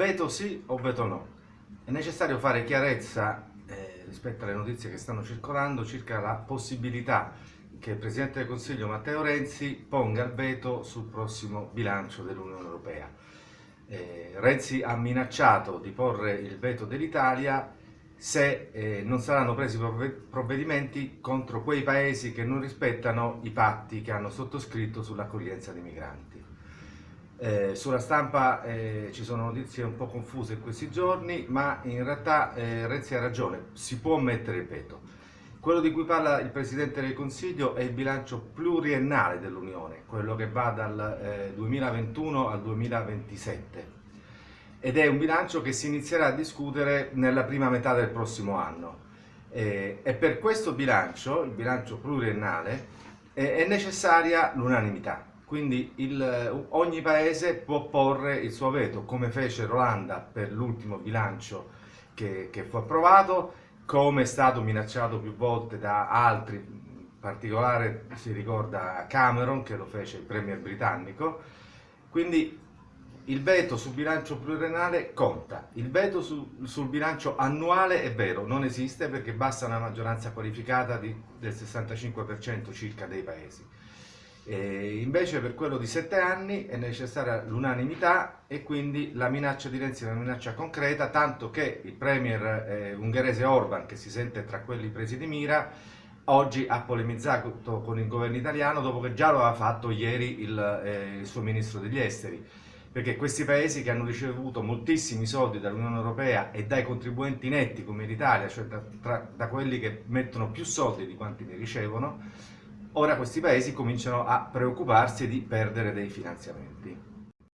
Veto sì o veto no? È necessario fare chiarezza eh, rispetto alle notizie che stanno circolando circa la possibilità che il Presidente del Consiglio Matteo Renzi ponga il veto sul prossimo bilancio dell'Unione Europea. Eh, Renzi ha minacciato di porre il veto dell'Italia se eh, non saranno presi provvedimenti contro quei paesi che non rispettano i patti che hanno sottoscritto sull'accoglienza dei migranti. Eh, sulla stampa eh, ci sono notizie un po' confuse in questi giorni, ma in realtà eh, Renzi ha ragione, si può mettere il veto. Quello di cui parla il Presidente del Consiglio è il bilancio pluriennale dell'Unione, quello che va dal 2021 eh, al 2027 ed è un bilancio che si inizierà a discutere nella prima metà del prossimo anno. Eh, e per questo bilancio, il bilancio pluriennale, eh, è necessaria l'unanimità. Quindi il, ogni paese può porre il suo veto, come fece l'Olanda per l'ultimo bilancio che, che fu approvato, come è stato minacciato più volte da altri, in particolare si ricorda Cameron che lo fece il premier britannico. Quindi il veto sul bilancio pluriennale conta, il veto su, sul bilancio annuale è vero, non esiste perché basta una maggioranza qualificata di, del 65% circa dei paesi. E invece per quello di sette anni è necessaria l'unanimità e quindi la minaccia di Renzi è una minaccia concreta, tanto che il premier eh, ungherese Orban, che si sente tra quelli presi di mira, oggi ha polemizzato con il governo italiano dopo che già lo aveva fatto ieri il, eh, il suo ministro degli esteri. Perché questi paesi che hanno ricevuto moltissimi soldi dall'Unione Europea e dai contribuenti netti come l'Italia, cioè da, tra, da, quelli che mettono più soldi di quanti ne ricevono, ora questi paesi cominciano a preoccuparsi di perdere dei finanziamenti.